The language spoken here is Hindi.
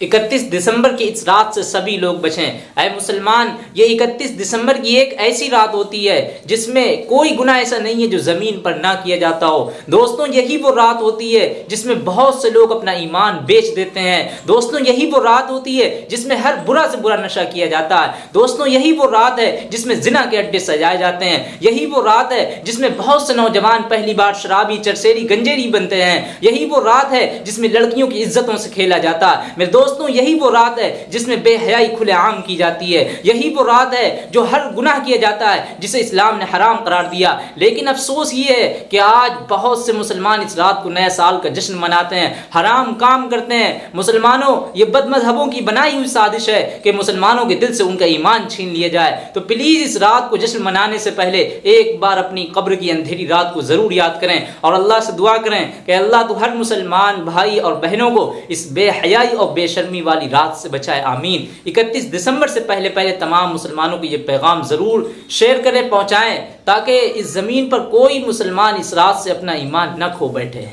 इकतीस दिसंबर की इस रात से सभी लोग बचें। अय मुसलमान, ये इकतीस दिसंबर की एक ऐसी रात होती है जिसमें कोई गुना ऐसा नहीं है जो ज़मीन पर ना किया जाता हो। दोस्तों, यही वो रात होती है जिसमें बहुत से लोग अपना ईमान बेच देते हैं। दोस्तों, यही वो रात होती है जिसमें हर बुरा से बुरा नशा किया जाता है। दोस्तों, यही वो रात है जिसमें जिना के अड्डे सजाए जाते हैं। यही वो रात है जिसमें बहुत से नौजवान पहली बार शराबी, चरसेरी, गंजेरी बनते हैं। यही वो रात है जिसमें लड़कियों की इज्जतों से खेला जाता है। मेरे दोस्त दोस्तों, यही वो रात है जिसमें बेहयाई खुले आम की जाती है। यही वो रात है जो हर गुनाह किया जाता है, जिसे इस्लाम ने हराम करार दिया। लेकिन अफसोस ये है कि आज बहुत से मुसलमान इस रात को नए साल का जश्न मनाते हैं, हराम काम करते हैं। मुसलमानों, ये बदमजहबों की बनाई हुई साजिश है कि मुसलमानों के दिल से उनका ईमान छीन लिया जाए। तो प्लीज़ इस रात को जश्न मनाने से पहले एक बार अपनी कब्र की अंधेरी रात को ज़रूर याद करें और अल्लाह से दुआ करें कि अल्लाह तो हर मुसलमान भाई और बहनों को इस बेहयाई और बेश बेशर्मी वाली रात से बचाए, आमीन। इकतीस दिसंबर से पहले पहले तमाम मुसलमानों को ये पैगाम ज़रूर शेयर करें पहुँचाएँ, ताकि इस ज़मीन पर कोई मुसलमान इस रात से अपना ईमान न खो बैठे।